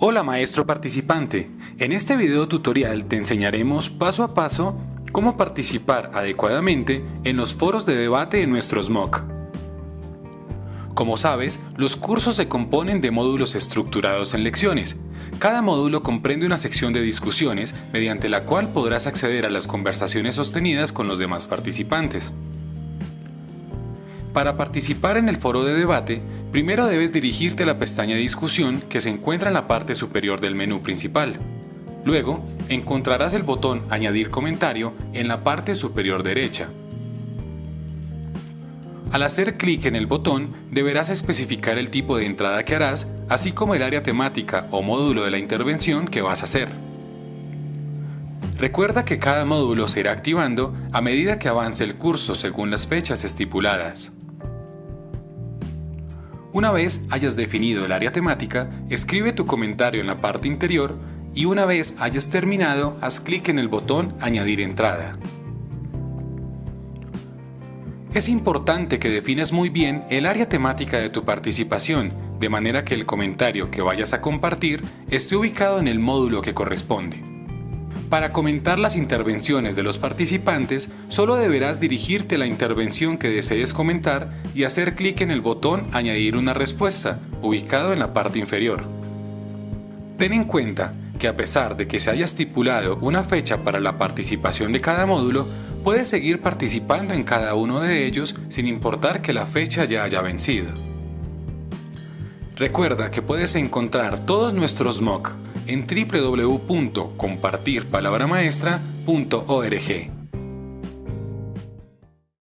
Hola maestro participante, en este video tutorial te enseñaremos paso a paso cómo participar adecuadamente en los foros de debate en nuestro SMOC. Como sabes, los cursos se componen de módulos estructurados en lecciones. Cada módulo comprende una sección de discusiones mediante la cual podrás acceder a las conversaciones sostenidas con los demás participantes. Para participar en el foro de debate, primero debes dirigirte a la pestaña de discusión que se encuentra en la parte superior del menú principal. Luego, encontrarás el botón Añadir comentario en la parte superior derecha. Al hacer clic en el botón, deberás especificar el tipo de entrada que harás, así como el área temática o módulo de la intervención que vas a hacer. Recuerda que cada módulo se irá activando a medida que avance el curso según las fechas estipuladas. Una vez hayas definido el área temática, escribe tu comentario en la parte interior y una vez hayas terminado, haz clic en el botón Añadir entrada. Es importante que definas muy bien el área temática de tu participación, de manera que el comentario que vayas a compartir esté ubicado en el módulo que corresponde. Para comentar las intervenciones de los participantes, solo deberás dirigirte a la intervención que desees comentar y hacer clic en el botón Añadir una respuesta, ubicado en la parte inferior. Ten en cuenta que a pesar de que se haya estipulado una fecha para la participación de cada módulo, puedes seguir participando en cada uno de ellos sin importar que la fecha ya haya vencido. Recuerda que puedes encontrar todos nuestros MOOC en www.compartirpalabramaestra.org.